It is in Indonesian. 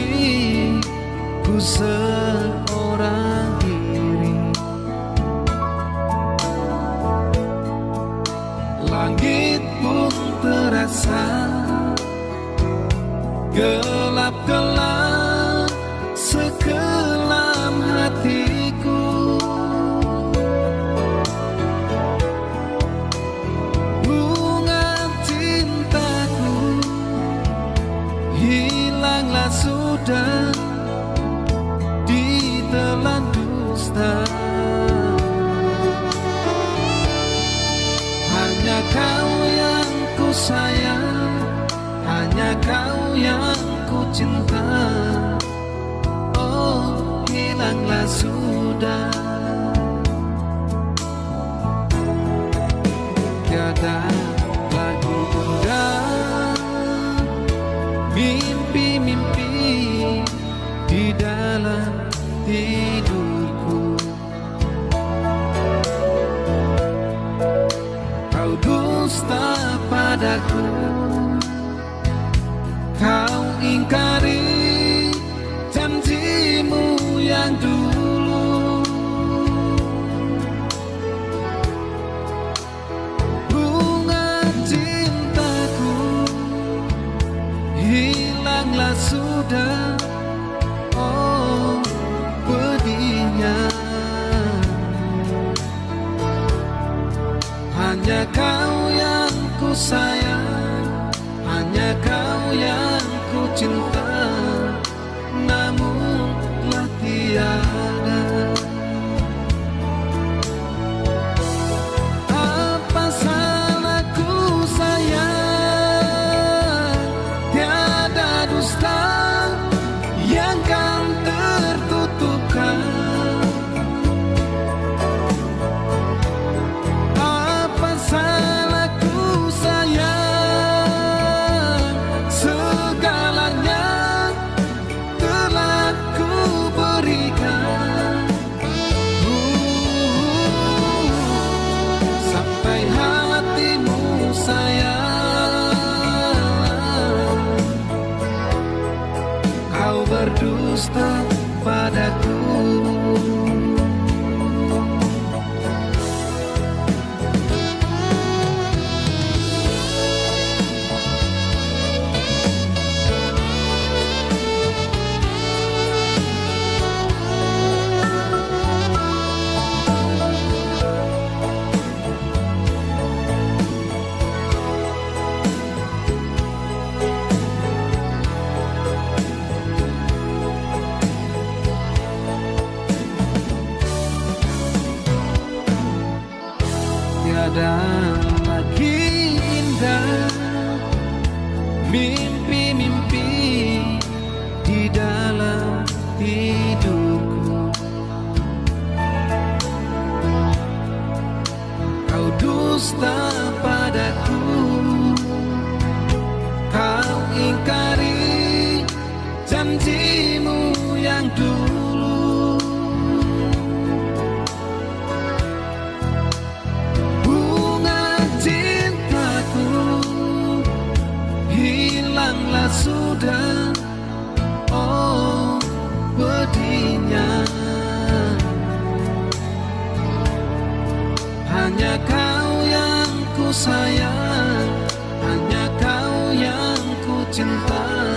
hatiku seorang diri Langit pun terasa gelap-gelap sekelam hatiku Bunga cintaku hilanglah langsung sudah Ditelan dusta. Hanya kau yang ku sayang Hanya kau yang ku cinta. Oh hilanglah sudah Tiada tidurku Kau dusta padaku. Kau ingkari janjimu yang dulu. Bunga cintaku Hilanglah sudah Hanya kau yang ku sayang. Hanya kau yang ku cinta. Namun telah tiada berdusta padaku Tiada lagi indah Sudah Oh pedihnya Hanya kau yang ku sayang Hanya kau yang ku cinta